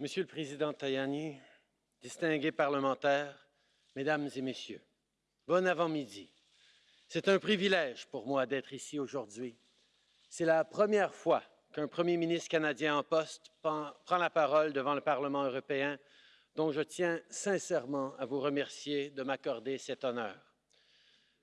Monsieur le Président Tajani, distingués parlementaires, Mesdames et Messieurs, bon avant-midi. C'est un privilège pour moi d'être ici aujourd'hui. C'est la première fois qu'un Premier ministre canadien en poste prend la parole devant le Parlement européen, dont je tiens sincèrement à vous remercier de m'accorder cet honneur.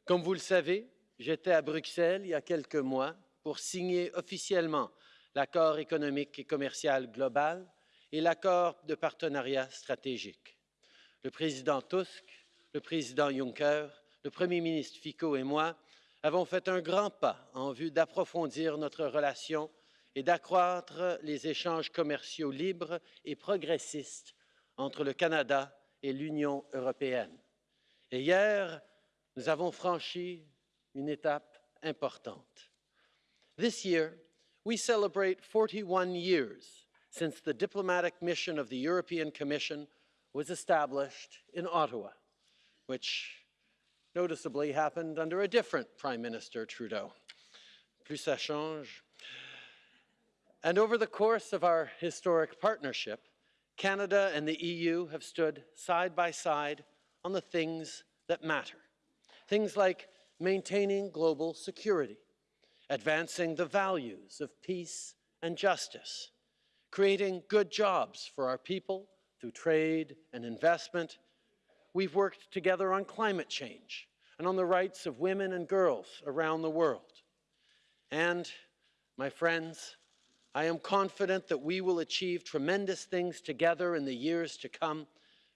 Comme vous le savez, j'étais à Bruxelles il y a quelques mois pour signer officiellement l'accord économique et commercial global et l'accord de partenariat stratégique. Le président Tusk, le président Juncker, le premier ministre Fico et moi avons fait un grand pas en vue d'approfondir notre relation et d'accroître les échanges commerciaux libres et progressistes entre le Canada et l'Union européenne. Et hier, nous avons franchi une étape importante. This year, we celebrate 41 years since the diplomatic mission of the European Commission was established in Ottawa, which noticeably happened under a different Prime Minister, Trudeau. Plus ça change. And over the course of our historic partnership, Canada and the EU have stood side by side on the things that matter. Things like maintaining global security, advancing the values of peace and justice, creating good jobs for our people through trade and investment. We've worked together on climate change and on the rights of women and girls around the world. And, my friends, I am confident that we will achieve tremendous things together in the years to come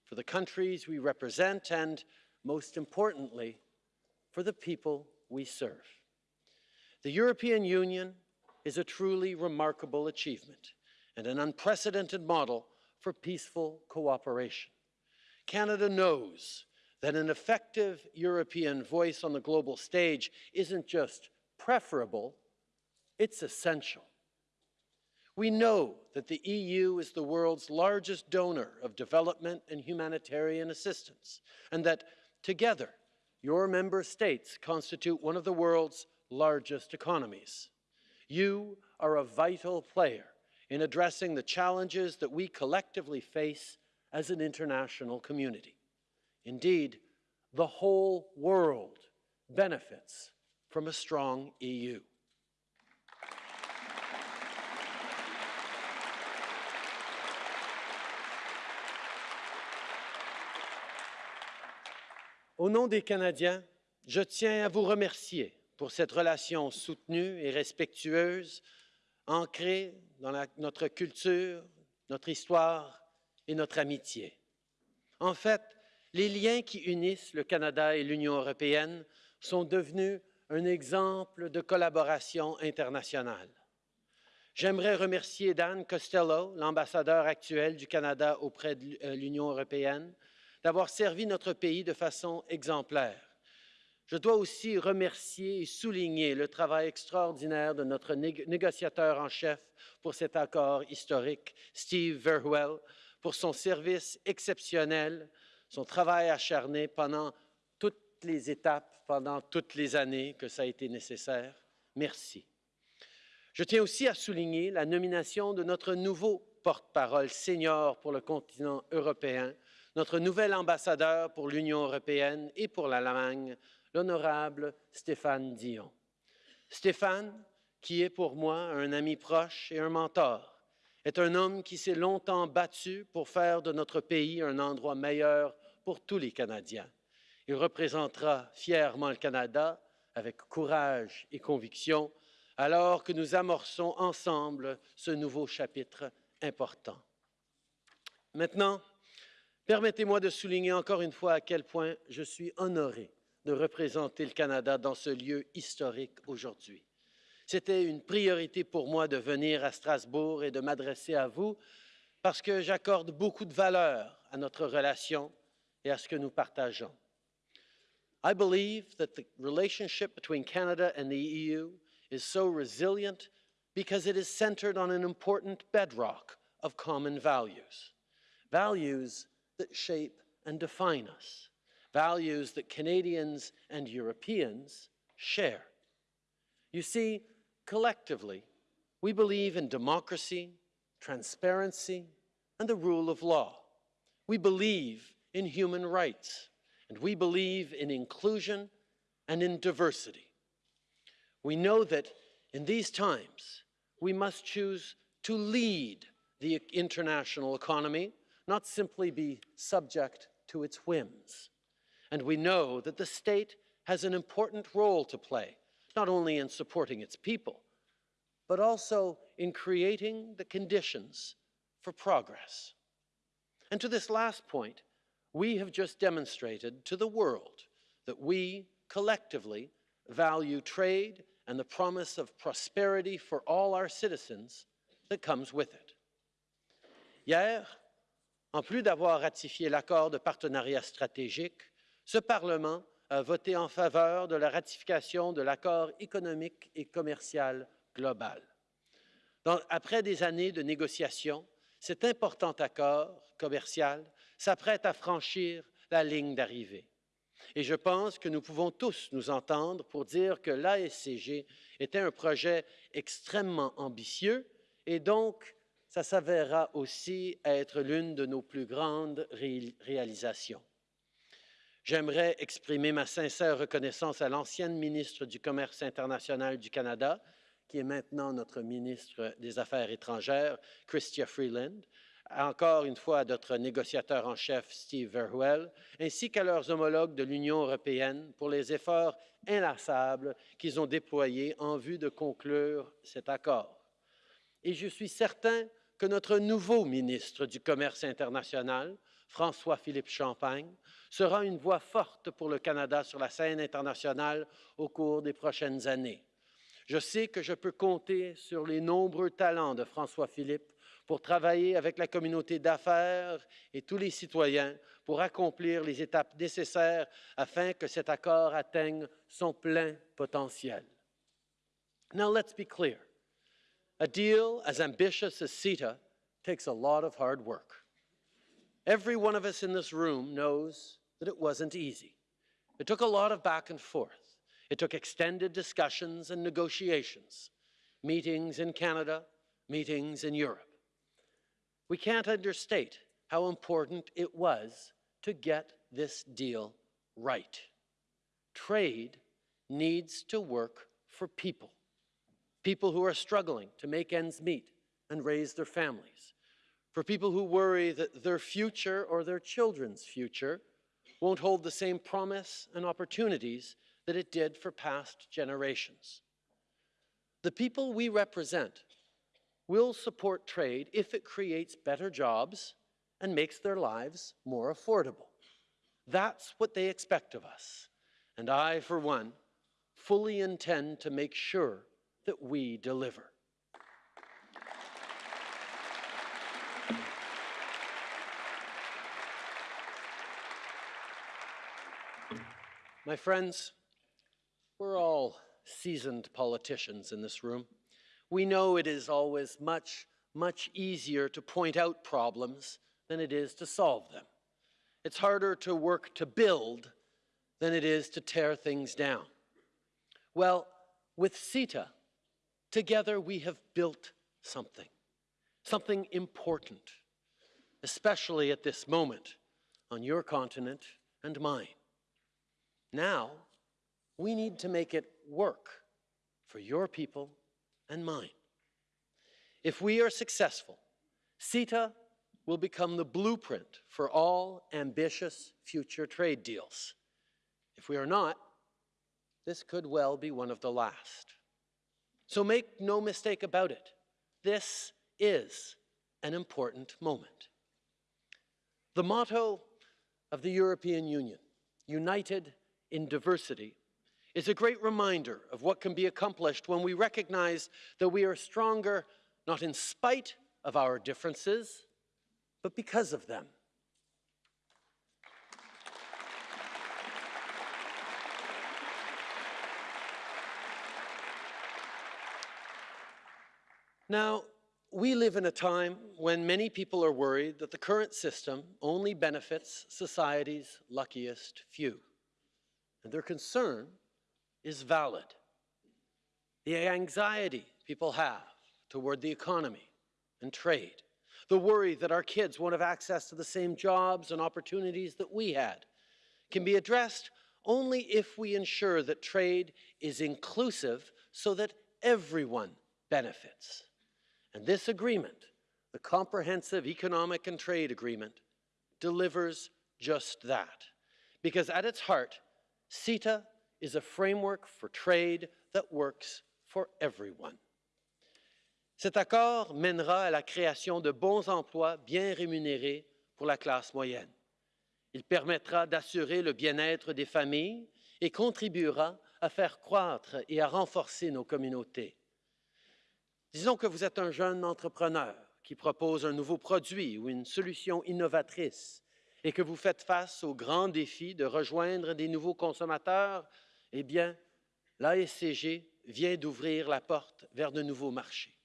for the countries we represent and, most importantly, for the people we serve. The European Union is a truly remarkable achievement and an unprecedented model for peaceful cooperation. Canada knows that an effective European voice on the global stage isn't just preferable, it's essential. We know that the EU is the world's largest donor of development and humanitarian assistance, and that together, your member states constitute one of the world's largest economies. You are a vital player in addressing the challenges that we collectively face as an international community. Indeed, the whole world benefits from a strong EU. Au nom des Canadiens, je tiens à vous remercier pour cette relation soutenue et respectueuse, ancrée dans notre culture, notre histoire et notre amitié. En fait, les liens qui unissent le Canada et l'Union européenne sont devenus un exemple de collaboration internationale. J'aimerais remercier Dan Costello, l'ambassadeur actuel du Canada auprès de euh, l'Union européenne, d'avoir servi notre pays de façon exemplaire. Je dois aussi remercier et souligner le travail extraordinaire de notre négociateur en chef pour cet accord historique, Steve Verwell, pour son service exceptionnel, son travail acharné pendant toutes les étapes, pendant toutes les années que ça a été nécessaire. Merci. Je tiens aussi à souligner la nomination de notre nouveau porte-parole senior pour le continent européen, notre nouvel ambassadeur pour l'Union européenne et pour l'Allemagne, l'honorable Stéphane Dion. Stéphane, qui est pour moi un ami proche et un mentor, est un homme qui s'est longtemps battu pour faire de notre pays un endroit meilleur pour tous les Canadiens. Il représentera fièrement le Canada avec courage et conviction alors que nous amorçons ensemble ce nouveau chapitre important. Maintenant, permettez-moi de souligner encore une fois à quel point je suis honoré de représenter le Canada dans ce lieu historique aujourd'hui. C'était une priorité pour moi de venir à Strasbourg et de m'adresser à vous parce que j'accorde beaucoup de valeur à notre relation et à ce que nous partageons. I believe that the relationship between Canada and the EU is so resilient because it is centered on an important bedrock of common values, values that shape and define us values that Canadians and Europeans share. You see, collectively, we believe in democracy, transparency, and the rule of law. We believe in human rights, and we believe in inclusion and in diversity. We know that in these times, we must choose to lead the international economy, not simply be subject to its whims. And we know that the state has an important role to play, not only in supporting its people, but also in creating the conditions for progress. And to this last point, we have just demonstrated to the world that we collectively value trade and the promise of prosperity for all our citizens that comes with it. Hier, en plus d'avoir ratifié l'accord de partenariat stratégique, ce Parlement a voté en faveur de la ratification de l'accord économique et commercial global. Après des années de négociations, cet important accord commercial s'apprête à franchir la ligne d'arrivée. Et je pense que nous pouvons tous nous entendre pour dire que l'ASCG était un projet extrêmement ambitieux et donc ça s'avérera aussi être l'une de nos plus grandes ré réalisations. J'aimerais exprimer ma sincère reconnaissance à l'ancienne ministre du Commerce international du Canada, qui est maintenant notre ministre des Affaires étrangères, Chrystia Freeland, encore une fois à notre négociateur en chef, Steve Verhuel, ainsi qu'à leurs homologues de l'Union européenne pour les efforts inlassables qu'ils ont déployés en vue de conclure cet accord. Et je suis certain que notre nouveau ministre du Commerce international, François-Philippe Champagne, sera une voix forte pour le Canada sur la scène internationale au cours des prochaines années. Je sais que je peux compter sur les nombreux talents de François-Philippe pour travailler avec la communauté d'affaires et tous les citoyens pour accomplir les étapes nécessaires afin que cet accord atteigne son plein potentiel. Now let's be clear. A deal as ambitious as CETA takes a lot of hard work. Every one of us in this room knows that it wasn't easy. It took a lot of back and forth. It took extended discussions and negotiations, meetings in Canada, meetings in Europe. We can't understate how important it was to get this deal right. Trade needs to work for people, people who are struggling to make ends meet and raise their families, for people who worry that their future or their children's future won't hold the same promise and opportunities that it did for past generations. The people we represent will support trade if it creates better jobs and makes their lives more affordable. That's what they expect of us. And I, for one, fully intend to make sure that we deliver. My friends, we're all seasoned politicians in this room. We know it is always much, much easier to point out problems than it is to solve them. It's harder to work to build than it is to tear things down. Well, with CETA, together we have built something, something important, especially at this moment on your continent and mine. Now, we need to make it work for your people and mine. If we are successful, CETA will become the blueprint for all ambitious future trade deals. If we are not, this could well be one of the last. So make no mistake about it. This is an important moment. The motto of the European Union, united in diversity is a great reminder of what can be accomplished when we recognize that we are stronger not in spite of our differences, but because of them. Now, we live in a time when many people are worried that the current system only benefits society's luckiest few and their concern is valid. The anxiety people have toward the economy and trade, the worry that our kids won't have access to the same jobs and opportunities that we had, can be addressed only if we ensure that trade is inclusive so that everyone benefits. And this agreement, the Comprehensive Economic and Trade Agreement, delivers just that. Because at its heart, CETA is a framework for trade that works for everyone. Cet accord mènera à la création de bons emplois bien rémunérés pour la classe moyenne. Il permettra d'assurer le bien-être des familles et contribuera à faire croître et à renforcer nos communautés. Disons que vous êtes un jeune entrepreneur qui propose un nouveau produit ou une solution innovatrice et que vous faites face au grand défi de rejoindre des nouveaux consommateurs, eh bien, l'ASCG vient d'ouvrir la porte vers de nouveaux marchés.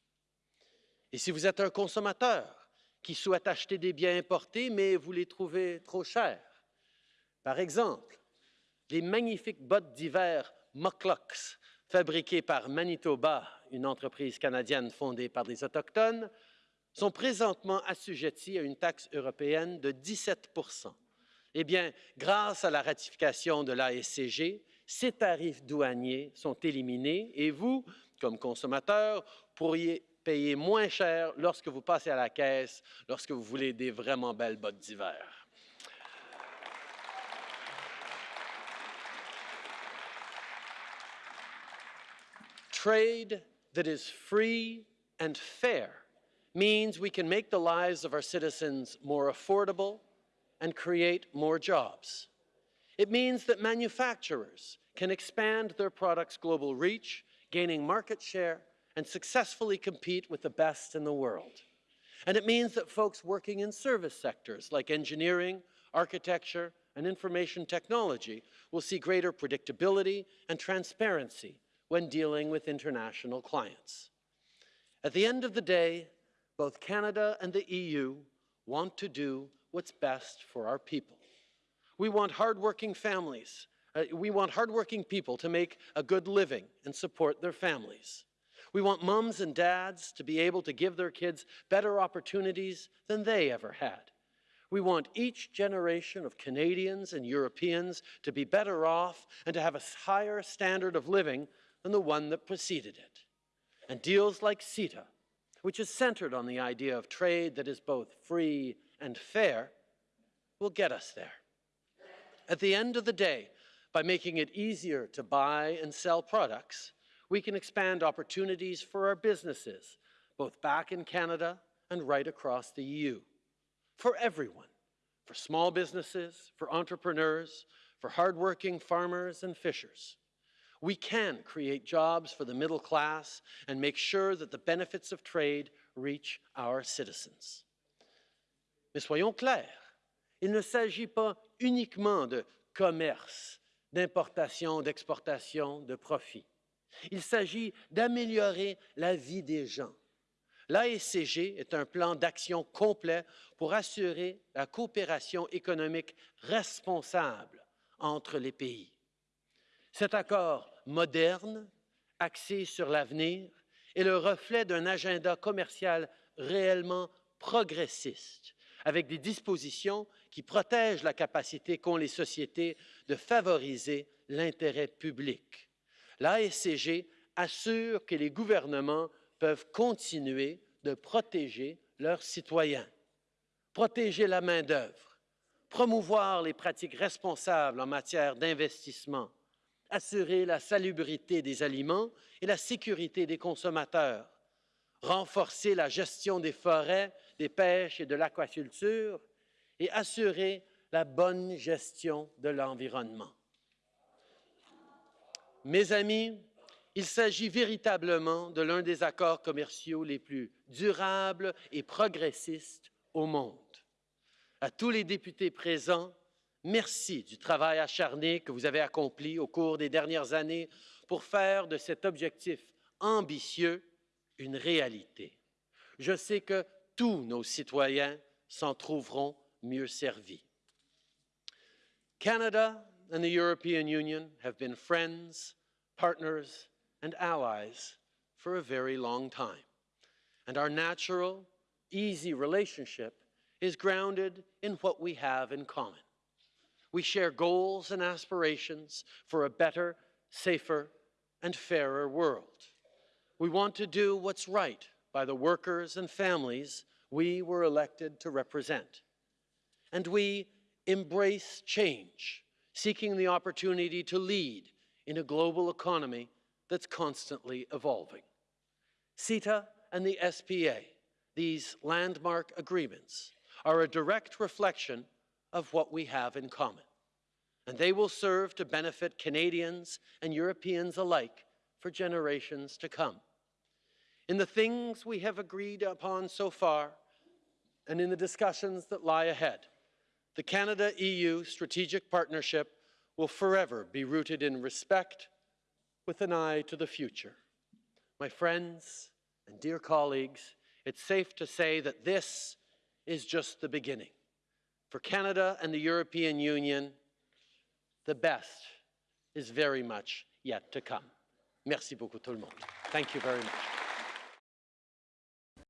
Et si vous êtes un consommateur qui souhaitent acheter des biens importés, mais vous les trouvez trop chers. Par exemple, les magnifiques bottes d'hiver Mucklucks, fabriquées par Manitoba, une entreprise canadienne fondée par des Autochtones, sont présentement assujetties à une taxe européenne de 17% Eh bien, grâce à la ratification de l'ASCG, ces tarifs douaniers sont éliminés et vous, comme consommateur, pourriez payer moins cher lorsque vous passez à la caisse, lorsque vous voulez des vraiment belles bottes d'hiver. Trade that is free and fair means we can make the lives of our citizens more affordable and create more jobs. It means that manufacturers can expand their products' global reach, gaining market share and successfully compete with the best in the world. And it means that folks working in service sectors like engineering, architecture, and information technology will see greater predictability and transparency when dealing with international clients. At the end of the day, both Canada and the EU want to do what's best for our people. We want hardworking families. Uh, we want hardworking people to make a good living and support their families. We want mums and dads to be able to give their kids better opportunities than they ever had. We want each generation of Canadians and Europeans to be better off and to have a higher standard of living than the one that preceded it. And deals like CETA, which is centered on the idea of trade that is both free and fair, will get us there. At the end of the day, by making it easier to buy and sell products, we can expand opportunities for our businesses, both back in Canada and right across the EU. For everyone, for small businesses, for entrepreneurs, for hardworking farmers and fishers. We can create jobs for the middle class and make sure that the benefits of trade reach our citizens. Mais soyons clairs, il ne s'agit pas uniquement de commerce, d'importation, d'exportation, de profit. Il s'agit d'améliorer la vie des gens. L'ASCG est un plan d'action complet pour assurer la coopération économique responsable entre les pays. Cet accord moderne, axé sur l'avenir, est le reflet d'un agenda commercial réellement progressiste, avec des dispositions qui protègent la capacité qu'ont les sociétés de favoriser l'intérêt public. l'ASCG assure que les gouvernements peuvent continuer de protéger leurs citoyens, protéger la main-d'œuvre, promouvoir les pratiques responsables en matière d'investissement, assurer la salubrité des aliments et la sécurité des consommateurs, renforcer la gestion des forêts, des pêches et de l'aquaculture et assurer la bonne gestion de l'environnement. Mes amis, il s'agit véritablement de l'un des accords commerciaux les plus durables et progressistes au monde. À tous les députés présents, merci du travail acharné que vous avez accompli au cours des dernières années pour faire de cet objectif ambitieux une réalité. Je sais que tous nos citoyens s'en trouveront mieux servis. Canada and the European Union have been friends, partners, and allies for a very long time. And our natural, easy relationship is grounded in what we have in common. We share goals and aspirations for a better, safer, and fairer world. We want to do what's right by the workers and families we were elected to represent. And we embrace change, seeking the opportunity to lead in a global economy that's constantly evolving. CETA and the SPA, these landmark agreements, are a direct reflection of what we have in common. And they will serve to benefit Canadians and Europeans alike for generations to come. In the things we have agreed upon so far, and in the discussions that lie ahead, the Canada-EU strategic partnership will forever be rooted in respect with an eye to the future. My friends and dear colleagues, it's safe to say that this is just the beginning. For Canada and the European Union, the best is very much yet to come. Merci beaucoup tout le monde. Thank you very much.